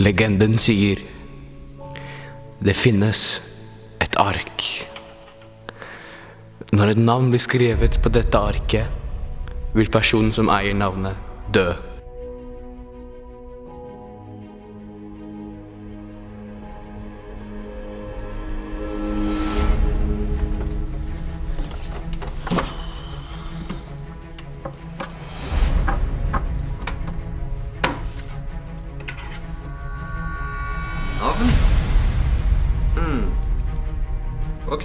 Legenden sier det finnes et ark. Når et navn blir skrevet på dette arket, vil personen som eier navnet, dø. Navn? Hmm. Ok.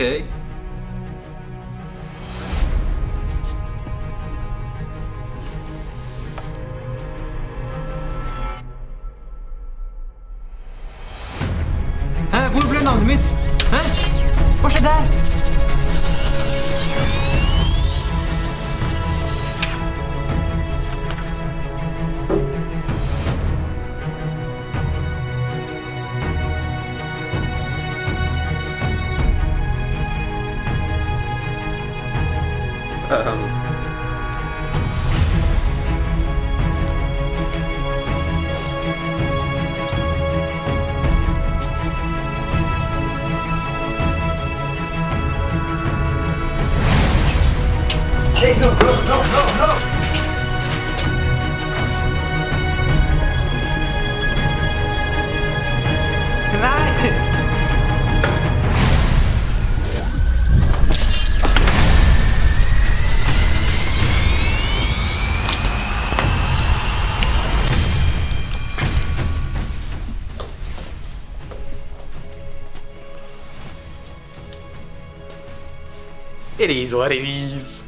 Hæ, hvor ble navnet Um, no, no, no, no. It is what it is.